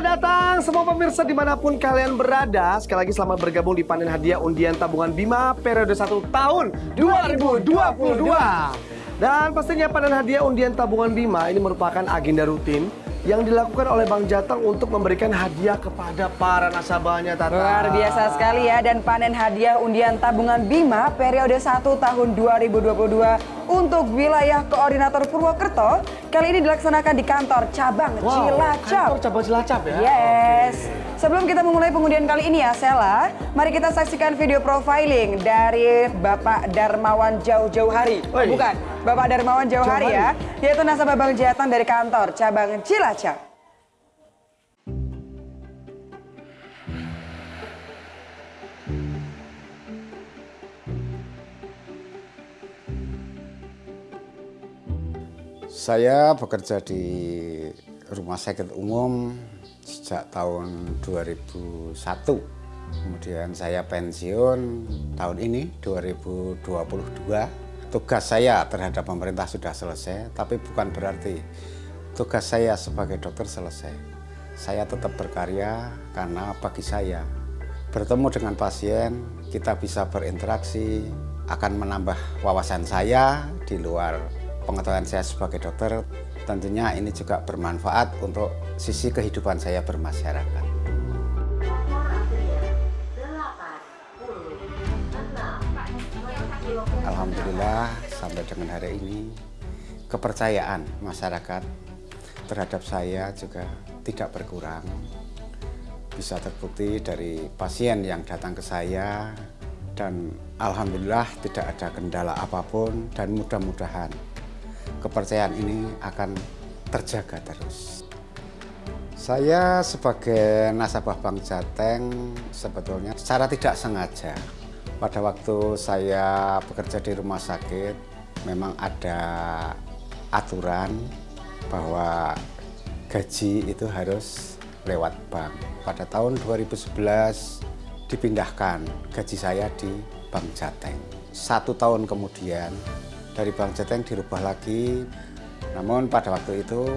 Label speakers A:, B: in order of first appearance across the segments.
A: datang semua pemirsa di mana pun kalian berada. Sekali lagi selamat bergabung di panen hadiah undian tabungan Bima periode 1 tahun 2022. Dan pastinya panen hadiah undian tabungan Bima ini merupakan agenda rutin yang dilakukan oleh Bang Jateng untuk memberikan hadiah kepada para nasabahnya Tata.
B: Luar biasa sekali ya dan panen hadiah undian tabungan Bima periode 1 tahun 2022 untuk wilayah koordinator Purwokerto kali ini dilaksanakan di kantor cabang
A: Wow,
B: Cilacap.
A: Kantor cabang Cilacap ya.
B: Yes. Sebelum kita memulai pengundian kali ini ya Sela, mari kita saksikan video profiling dari Bapak Darmawan Jauh-Jauh Hari.
A: Oi.
B: Bukan, Bapak Darmawan Jauh Hari ya, yaitu nasabah Bang Jateng dari kantor cabang Cilacap.
C: Saya bekerja di Rumah Sakit Umum sejak tahun 2001. Kemudian saya pensiun tahun ini 2022. Tugas saya terhadap pemerintah sudah selesai, tapi bukan berarti tugas saya sebagai dokter selesai. Saya tetap berkarya karena bagi saya bertemu dengan pasien, kita bisa berinteraksi, akan menambah wawasan saya di luar pengetahuan saya sebagai dokter. Tentunya ini juga bermanfaat untuk sisi kehidupan saya bermasyarakat. Alhamdulillah sampai dengan hari ini kepercayaan masyarakat terhadap saya juga tidak berkurang. Bisa terbukti dari pasien yang datang ke saya dan alhamdulillah tidak ada kendala apa pun dan mudah-mudahan kepercayaan ini akan terjaga terus. Saya sebagai nasabah Bank Jateng sebetulnya secara tidak sengaja pada waktu saya bekerja di rumah sakit memang ada aturan bahwa gaji itu harus lewat bank. Pada tahun 2011 dipindahkan gaji saya di Bank Jateng. Satu tahun kemudian dari Bank Jateng dirubah lagi, namun pada waktu itu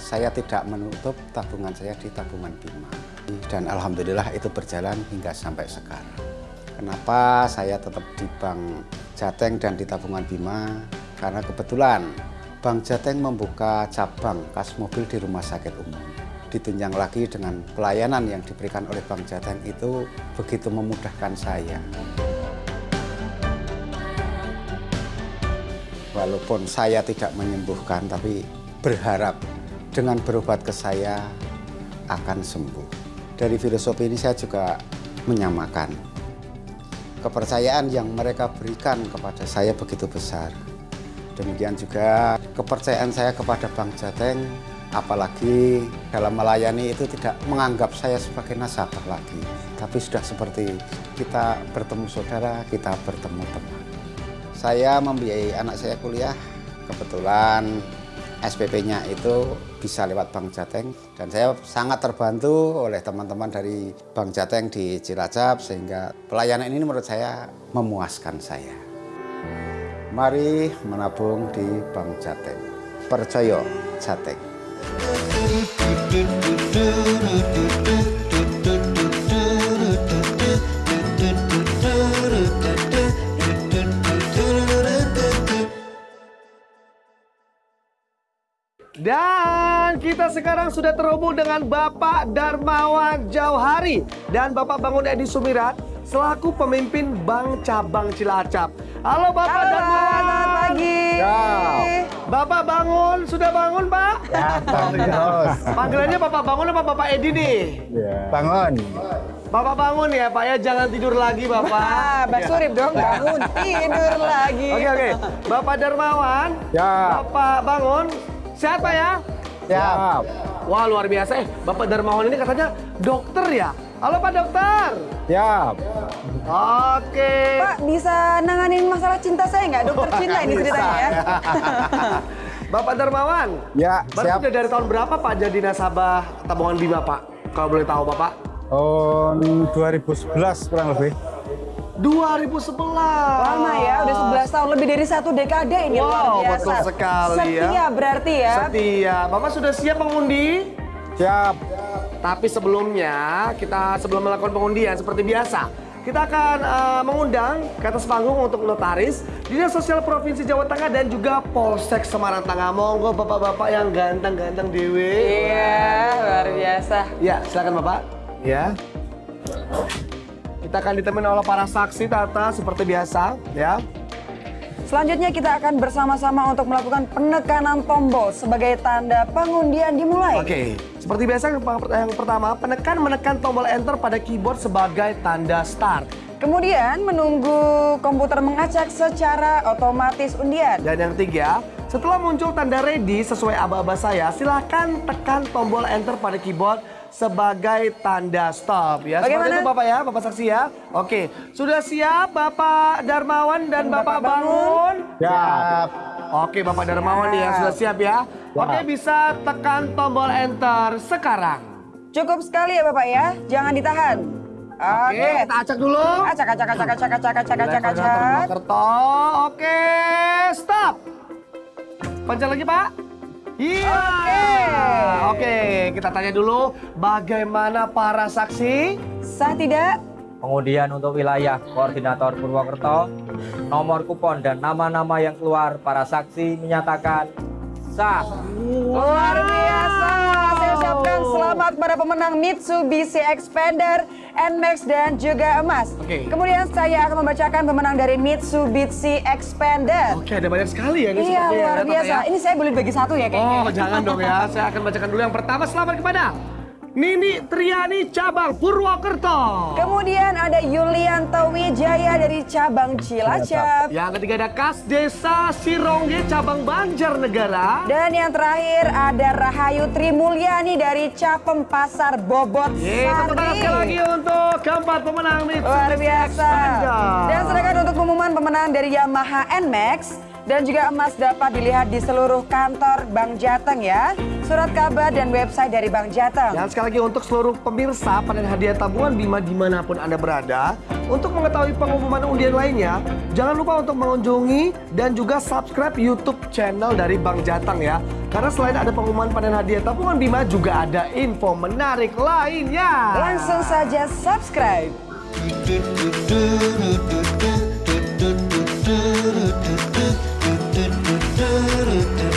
C: saya tidak menutup tabungan saya di tabungan Bima. Dan Alhamdulillah itu berjalan hingga sampai sekarang. Kenapa saya tetap di Bank Jateng dan di tabungan Bima? Karena kebetulan Bank Jateng membuka cabang kas mobil di rumah sakit umum. Ditunjang lagi dengan pelayanan yang diberikan oleh Bank Jateng itu begitu memudahkan saya. Walaupun saya tidak menyembuhkan, tapi berharap dengan berobat ke saya akan sembuh. Dari filosofi ini saya juga menyamakan. Kepercayaan yang mereka berikan kepada saya begitu besar. Demikian juga kepercayaan saya kepada Bank Jateng, apalagi dalam melayani itu tidak menganggap saya sebagai nasabah lagi. Tapi sudah seperti kita bertemu saudara, kita bertemu teman. Saya membiayai anak saya kuliah, kebetulan SPP-nya itu bisa lewat Bank Jateng dan saya sangat terbantu oleh teman-teman dari Bank Jateng di Cilacap sehingga pelayanan ini menurut saya memuaskan saya. Mari menabung di Bank Jateng. Percaya Jateng.
A: Dan kita sekarang sudah terhubung dengan Bapak Darmawan Jauhari dan Bapak Bangun Edi Sumirat selaku pemimpin Bank Cabang Cilacap. Halo Bapak
B: Halo,
A: Darmawan.
B: selamat pagi.
A: Bapak bangun, sudah bangun Pak?
D: Ya, terus.
A: Panggilannya Bapak Bangun apa Bapak Edi nih?
D: Bangun.
A: Bapak bangun ya Pak ya, jangan tidur lagi Bapak.
B: Ah, Mbak Surip dong bangun tidur lagi.
A: Oke oke, Bapak Darmawan,
D: Ya.
A: Bapak Bangun, sehat Pak ya?
D: Siap.
A: Wah luar biasa eh, Bapak Darmawan ini katanya dokter ya? Halo Pak Dokter.
D: Siap.
A: Oke.
B: Pak bisa nanganin masalah cinta saya nggak? Dokter cinta ini ceritanya ya.
A: Bapak Darmawan.
D: Ya,
A: Bapak
D: siap.
A: udah dari tahun berapa Pak jadi nasabah tabungan Bima Pak? Kalau boleh tahu Bapak?
D: Tahun 2011 kurang lebih.
A: 2011.
B: Lama ya, udah 11 tahun lebih dari satu dekade ini
A: Wow,
B: luar biasa.
A: betul sekali ya.
B: Setia berarti ya.
A: Setia. Bapak sudah siap mengundi?
D: Siap.
A: Tapi sebelumnya, kita sebelum melakukan pengundian seperti biasa, kita akan eh, mengundang ke atas panggung untuk notaris Dinas Sosial Provinsi Jawa Tengah dan juga Polsek Semarang Tengah. Monggo bapak-bapak yang ganteng-ganteng dewe.
B: Iya, luar biasa.
A: Ya, silakan Bapak. Ya. Kita akan ditemani oleh para saksi Tata seperti biasa, ya.
B: Selanjutnya kita akan bersama-sama untuk melakukan penekanan tombol sebagai tanda pengundian dimulai.
A: Oke, seperti biasa yang per- yang pertama, penekan menekan tombol enter pada keyboard sebagai tanda start.
B: Kemudian menunggu komputer mengacak secara otomatis undian.
A: Dan yang ketiga, setelah muncul tanda ready sesuai aba-aba saya, silahkan tekan tombol enter pada keyboard sebagai tanda stop ya. Seperti
B: Bagaimana?
A: itu Bapak ya, Bapak saksi ya. Oke, sudah siap Bapak Darmawan dan Bapak,
B: Bapak Bangun?
A: Bangun?
D: Siap.
A: Oke, Bapak Darmawan nih ya sudah siap ya. Oke, bisa tekan tombol enter sekarang.
B: Cukup sekali ya Bapak ya, jangan ditahan.
A: Oke, kita acak dulu.
B: Acak, acak, acak, acak, acak, acak, acak, acak.
A: Kerto. Oke, stop. Pencet lagi, Pak. Iya.
B: Oke.
A: Oke, kita tanya dulu bagaimana para saksi?
B: Sah tidak?
E: Pengundian untuk wilayah koordinator Purwokerto, nomor kupon dan nama-nama yang keluar para saksi menyatakan sah.
B: Luar biasa. Selamat pada pemenang Mitsubishi Expander, NMAX dan juga emas.
A: Oke.
B: Kemudian saya akan membacakan pemenang dari Mitsubishi Expander.
A: Oke, ada banyak sekali ya ini
B: Iya
A: ya,
B: luar biasa.
A: ya.
B: Ini saya boleh bagi satu ya kayaknya.
A: Oh, jangan dong ya. Saya akan bacakan dulu yang pertama. Selamat kepada Nini Triani Cabang Purwokerto.
B: Kemudian ada Yulianto Wijaya dari cabang Cilacap.
A: Yang ketiga ada Kas Desa Sirongge Cabang Banjarnegara.
B: Dan yang terakhir ada Rahayu Trimulyani dari Capem Pasar Bobot
A: Yeay, sekali lagi
B: Sari.
A: untuk keempat pemenang Mitsubishi
B: Luar biasa. Dan sedangkan untuk pengumuman pemenang dari Yamaha NMAX dan juga emas dapat dilihat di seluruh kantor Bank Jateng ya. Surat kabar dan website dari Bank Jateng.
A: Dan sekali lagi untuk seluruh pemirsa panen hadiah tabungan Bima di mana pun Anda berada Untuk mengetahui pengumuman undian lainnya Jangan lupa untuk mengunjungi dan juga subscribe YouTube channel dari Bank Jateng ya Karena selain ada pengumuman panen hadiah tabungan Bima Juga ada info menarik lainnya
B: Langsung saja subscribe.
F: do do do do do do do do